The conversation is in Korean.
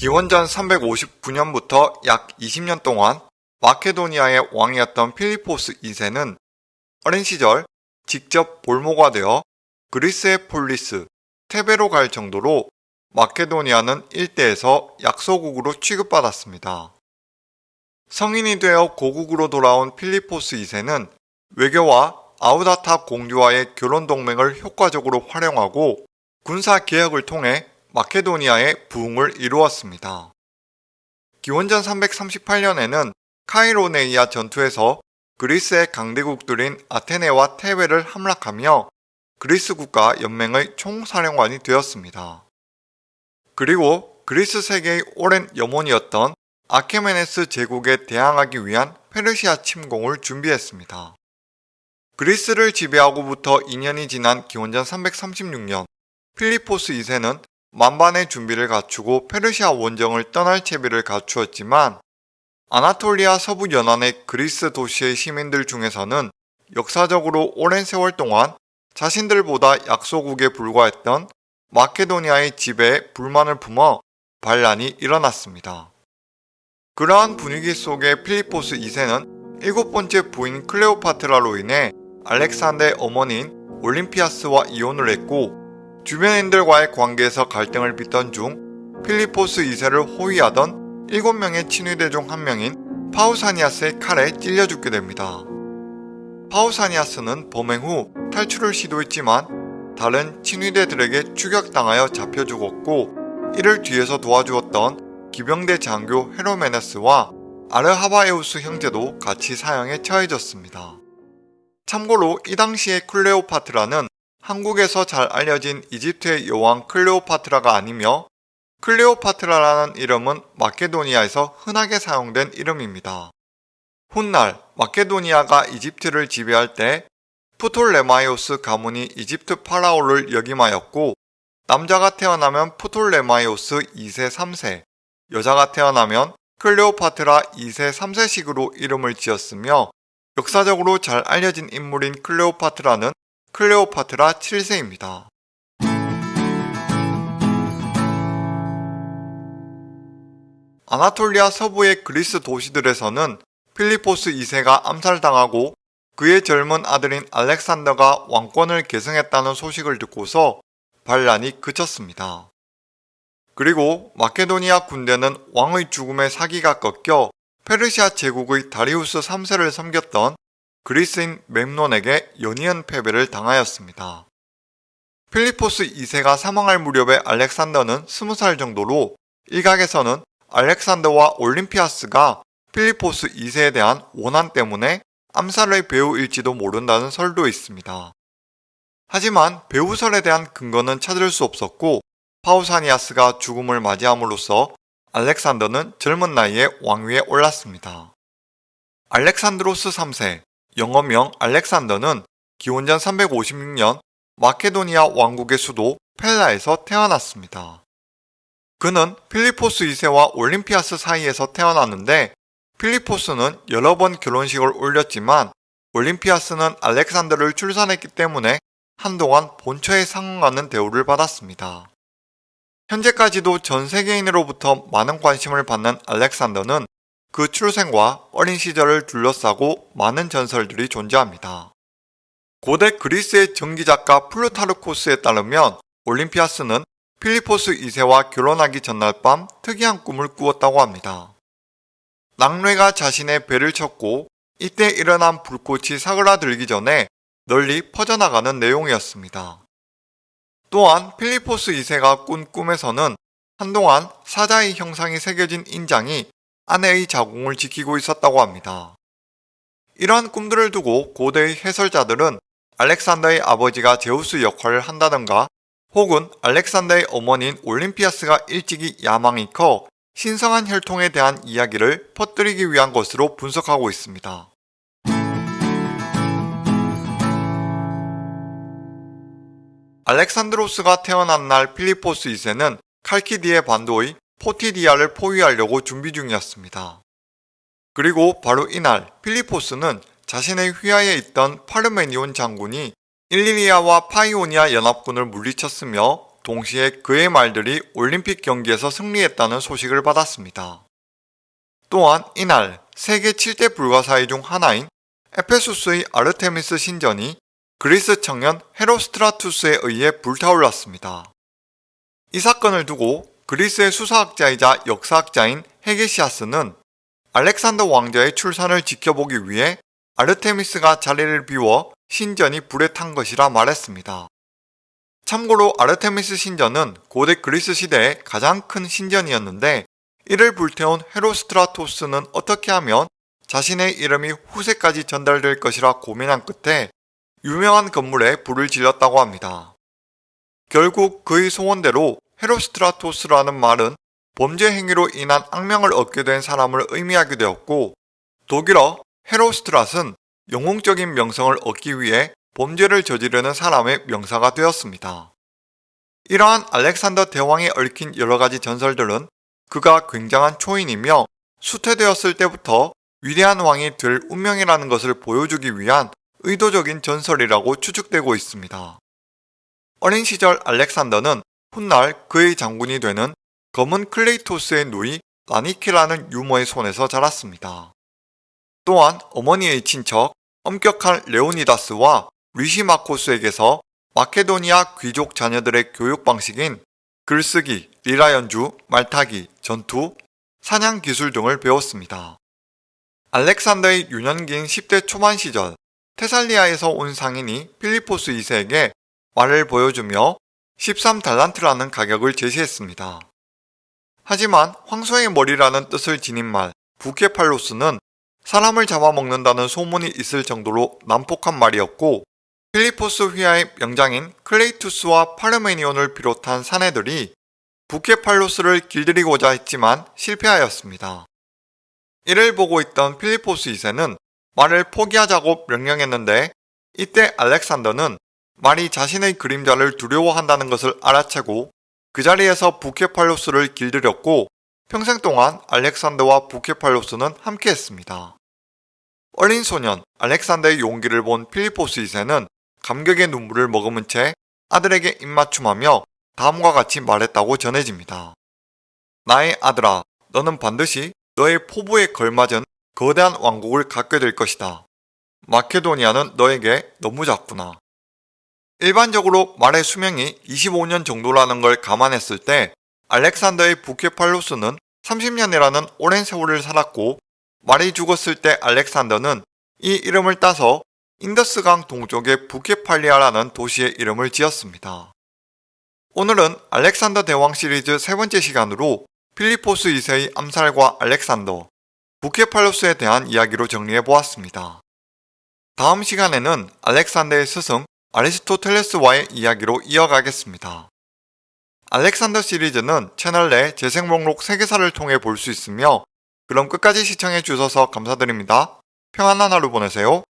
기원전 359년부터 약 20년 동안 마케도니아의 왕이었던 필리포스 2세는 어린 시절 직접 볼모가 되어 그리스의 폴리스, 테베로 갈 정도로 마케도니아는 일대에서 약소국으로 취급받았습니다. 성인이 되어 고국으로 돌아온 필리포스 2세는 외교와 아우다타 공주와의 결혼 동맹을 효과적으로 활용하고 군사 개혁을 통해 마케도니아의 부흥을 이루었습니다. 기원전 338년에는 카이로네이아 전투에서 그리스의 강대국들인 아테네와 테베를 함락하며 그리스 국가 연맹의 총사령관이 되었습니다. 그리고 그리스 세계의 오랜 염원이었던 아케메네스 제국에 대항하기 위한 페르시아 침공을 준비했습니다. 그리스를 지배하고부터 2년이 지난 기원전 336년 필리포스 2세는 만반의 준비를 갖추고 페르시아 원정을 떠날 채비를 갖추었지만 아나톨리아 서부 연안의 그리스 도시의 시민들 중에서는 역사적으로 오랜 세월 동안 자신들보다 약소국에 불과했던 마케도니아의 지배에 불만을 품어 반란이 일어났습니다. 그러한 분위기 속에 필리포스 2세는 일곱 번째 부인 클레오파트라로 인해 알렉산더의 어머니인 올림피아스와 이혼을 했고 주변인들과의 관계에서 갈등을 빚던 중 필리포스 2세를 호위하던 7명의 친위대 중 한 명인 파우사니아스의 칼에 찔려 죽게 됩니다. 파우사니아스는 범행 후 탈출을 시도했지만 다른 친위대들에게 추격당하여 잡혀 죽었고 이를 뒤에서 도와주었던 기병대 장교 헤로메네스와 아르하바에우스 형제도 같이 사형에 처해졌습니다. 참고로 이 당시의 클레오파트라는 한국에서 잘 알려진 이집트의 여왕 클레오파트라가 아니며 클레오파트라라는 이름은 마케도니아에서 흔하게 사용된 이름입니다. 훗날 마케도니아가 이집트를 지배할 때 프톨레마이오스 가문이 이집트 파라오를 역임하였고 남자가 태어나면 프톨레마이오스 2세 3세, 여자가 태어나면 클레오파트라 2세 3세식으로 이름을 지었으며 역사적으로 잘 알려진 인물인 클레오파트라는 클레오파트라 7세입니다. 아나톨리아 서부의 그리스 도시들에서는 필리포스 2세가 암살당하고 그의 젊은 아들인 알렉산더가 왕권을 계승했다는 소식을 듣고서 반란이 그쳤습니다. 그리고 마케도니아 군대는 왕의 죽음에 사기가 꺾여 페르시아 제국의 다리우스 3세를 섬겼던 그리스인 멤논에게 연이은 패배를 당하였습니다. 필리포스 2세가 사망할 무렵에 알렉산더는 20살 정도로 일각에서는 알렉산더와 올림피아스가 필리포스 2세에 대한 원한 때문에 암살의 배우일지도 모른다는 설도 있습니다. 하지만 배우설에 대한 근거는 찾을 수 없었고 파우사니아스가 죽음을 맞이함으로써 알렉산더는 젊은 나이에 왕위에 올랐습니다. 알렉산드로스 3세, 영어명 알렉산더는 기원전 356년 마케도니아 왕국의 수도 펠라에서 태어났습니다. 그는 필리포스 2세와 올림피아스 사이에서 태어났는데 필리포스는 여러 번 결혼식을 올렸지만 올림피아스는 알렉산더를 출산했기 때문에 한동안 본처에 상응하는 대우를 받았습니다. 현재까지도 전 세계인으로부터 많은 관심을 받는 알렉산더는 그 출생과 어린 시절을 둘러싸고 많은 전설들이 존재합니다. 고대 그리스의 전기작가 플루타르코스에 따르면 올림피아스는 필리포스 2세와 결혼하기 전날 밤 특이한 꿈을 꾸었다고 합니다. 낙뢰가 자신의 배를 쳤고 이때 일어난 불꽃이 사그라들기 전에 널리 퍼져나가는 내용이었습니다. 또한 필리포스 2세가 꾼 꿈에서는 한동안 사자의 형상이 새겨진 인장이 아내의 자궁을 지키고 있었다고 합니다. 이러한 꿈들을 두고 고대의 해설자들은 알렉산더의 아버지가 제우스 역할을 한다던가 혹은 알렉산더의 어머니인 올림피아스가 일찍이 야망이 커 신성한 혈통에 대한 이야기를 퍼뜨리기 위한 것으로 분석하고 있습니다. 알렉산드로스가 태어난 날 필리포스 2세는 칼키디의 반도의 포티디아를 포위하려고 준비 중이었습니다. 그리고 바로 이날 필리포스는 자신의 휘하에 있던 파르메니온 장군이 일리리아와 파이오니아 연합군을 물리쳤으며 동시에 그의 말들이 올림픽 경기에서 승리했다는 소식을 받았습니다. 또한 이날 세계 7대 불가사의 중 하나인 에페소스의 아르테미스 신전이 그리스 청년 헤로스트라투스에 의해 불타올랐습니다. 이 사건을 두고 그리스의 수사학자이자 역사학자인 헤게시아스는 알렉산더 왕자의 출산을 지켜보기 위해 아르테미스가 자리를 비워 신전이 불에 탄 것이라 말했습니다. 참고로 아르테미스 신전은 고대 그리스 시대의 가장 큰 신전이었는데 이를 불태운 헤로스트라토스는 어떻게 하면 자신의 이름이 후세까지 전달될 것이라 고민한 끝에 유명한 건물에 불을 질렀다고 합니다. 결국 그의 소원대로 헤로스트라토스라는 말은 범죄 행위로 인한 악명을 얻게 된 사람을 의미하게 되었고 독일어 헤로스트라스는 영웅적인 명성을 얻기 위해 범죄를 저지르는 사람의 명사가 되었습니다. 이러한 알렉산더 대왕에 얽힌 여러가지 전설들은 그가 굉장한 초인이며 수퇴되었을 때부터 위대한 왕이 될 운명이라는 것을 보여주기 위한 의도적인 전설이라고 추측되고 있습니다. 어린 시절 알렉산더는 훗날 그의 장군이 되는 검은 클레이토스의 누이 라니키라는 유머의 손에서 자랐습니다. 또한 어머니의 친척 엄격한 레오니다스와 리시마코스에게서 마케도니아 귀족 자녀들의 교육 방식인 글쓰기, 리라 연주, 말타기, 전투, 사냥 기술 등을 배웠습니다. 알렉산더의 유년기인 10대 초반 시절 테살리아에서 온 상인이 필리포스 2세에게 말을 보여주며 13달란트라는 가격을 제시했습니다. 하지만 황소의 머리라는 뜻을 지닌 말 부케팔로스는 사람을 잡아먹는다는 소문이 있을 정도로 난폭한 말이었고 필리포스 휘하의 명장인 클레이투스와 파르메니온을 비롯한 사내들이 부케팔로스를 길들이고자 했지만 실패하였습니다. 이를 보고 있던 필리포스 2세는 말을 포기하자고 명령했는데 이때 알렉산더는 말이 자신의 그림자를 두려워한다는 것을 알아채고 그 자리에서 부케팔로스를 길들였고 평생 동안 알렉산더와 부케팔로스는 함께했습니다. 어린 소년 알렉산더의 용기를 본 필리포스 2세는 감격의 눈물을 머금은 채 아들에게 입맞춤하며 다음과 같이 말했다고 전해집니다. 나의 아들아, 너는 반드시 너의 포부에 걸맞은 거대한 왕국을 갖게 될 것이다. 마케도니아는 너에게 너무 작구나. 일반적으로 말의 수명이 25년 정도라는 걸 감안했을 때 알렉산더의 부케팔로스는 30년이라는 오랜 세월을 살았고 말이 죽었을 때 알렉산더는 이 이름을 따서 인더스강 동쪽의 부케팔리아라는 도시의 이름을 지었습니다. 오늘은 알렉산더 대왕 시리즈 세 번째 시간으로 필리포스 2세의 암살과 알렉산더, 부케팔로스에 대한 이야기로 정리해보았습니다. 다음 시간에는 알렉산더의 스승 아리스토텔레스와의 이야기로 이어가겠습니다. 알렉산더 시리즈는 채널 내 재생 목록 세계사를 통해 볼 수 있으며 그럼 끝까지 시청해 주셔서 감사드립니다. 평안한 하루 보내세요.